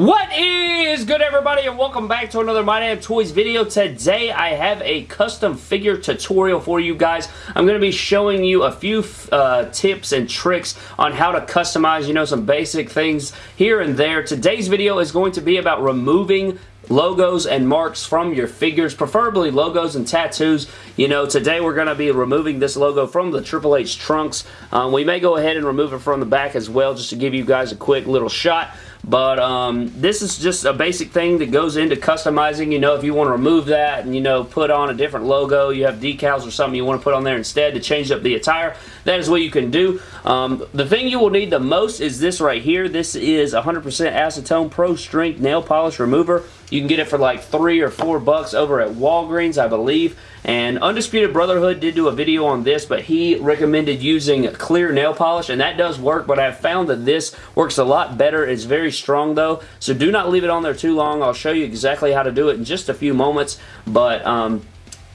What is good everybody and welcome back to another My Damn Toys video. Today I have a custom figure tutorial for you guys. I'm going to be showing you a few uh, tips and tricks on how to customize, you know, some basic things here and there. Today's video is going to be about removing logos and marks from your figures, preferably logos and tattoos. You know, today we're going to be removing this logo from the Triple H trunks. Um, we may go ahead and remove it from the back as well just to give you guys a quick little shot. But um, this is just a basic thing that goes into customizing. You know, if you want to remove that and, you know, put on a different logo, you have decals or something you want to put on there instead to change up the attire, that is what you can do. Um, the thing you will need the most is this right here. This is 100% Acetone Pro Strength Nail Polish Remover. You can get it for like three or four bucks over at Walgreens, I believe. And Undisputed Brotherhood did do a video on this, but he recommended using clear nail polish, and that does work, but I've found that this works a lot better. It's very strong, though, so do not leave it on there too long. I'll show you exactly how to do it in just a few moments, but um,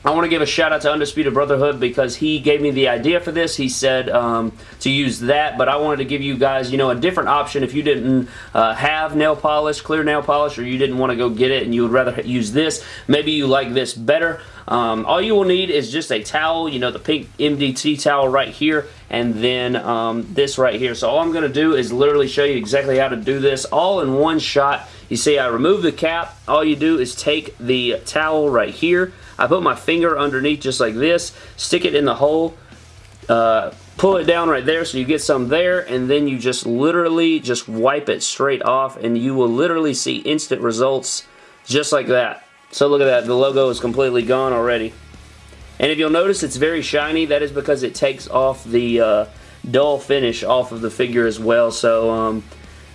I want to give a shout out to Undisputed Brotherhood because he gave me the idea for this. He said um, to use that, but I wanted to give you guys, you know, a different option if you didn't uh, have nail polish, clear nail polish, or you didn't want to go get it and you would rather use this. Maybe you like this better. Um, all you will need is just a towel, you know, the pink MDT towel right here, and then um, this right here. So all I'm going to do is literally show you exactly how to do this all in one shot. You see, I remove the cap. All you do is take the towel right here, I put my finger underneath just like this, stick it in the hole, uh, pull it down right there so you get some there and then you just literally just wipe it straight off and you will literally see instant results just like that. So look at that, the logo is completely gone already. And if you'll notice it's very shiny, that is because it takes off the uh, dull finish off of the figure as well. So um,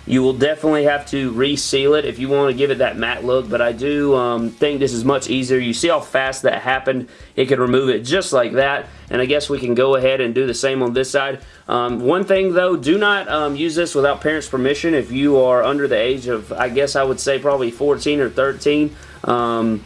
you will definitely have to reseal it if you want to give it that matte look, but I do um, think this is much easier. You see how fast that happened? It could remove it just like that, and I guess we can go ahead and do the same on this side. Um, one thing though, do not um, use this without parents' permission if you are under the age of, I guess I would say probably 14 or 13. Um,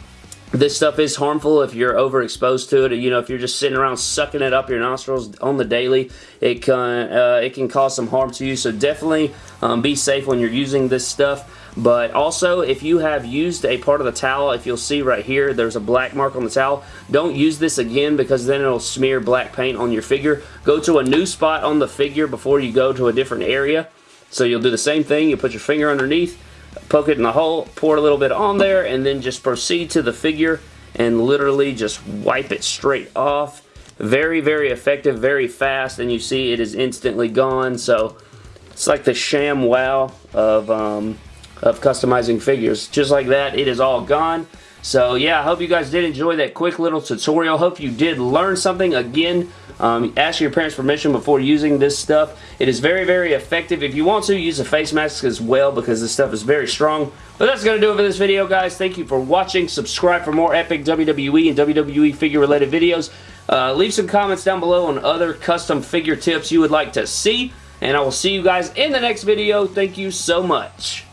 this stuff is harmful if you're overexposed to it. You know, if you're just sitting around sucking it up your nostrils on the daily, it can, uh, it can cause some harm to you. So definitely um, be safe when you're using this stuff. But also, if you have used a part of the towel, if you'll see right here, there's a black mark on the towel. Don't use this again because then it'll smear black paint on your figure. Go to a new spot on the figure before you go to a different area. So you'll do the same thing. You put your finger underneath poke it in the hole, pour a little bit on there, and then just proceed to the figure and literally just wipe it straight off. Very, very effective, very fast, and you see it is instantly gone. So it's like the ShamWow of, um, of customizing figures. Just like that, it is all gone. So yeah, I hope you guys did enjoy that quick little tutorial. Hope you did learn something. Again, um, ask your parents' permission before using this stuff. It is very, very effective. If you want to, use a face mask as well because this stuff is very strong. But that's going to do it for this video, guys. Thank you for watching. Subscribe for more epic WWE and WWE figure-related videos. Uh, leave some comments down below on other custom figure tips you would like to see. And I will see you guys in the next video. Thank you so much.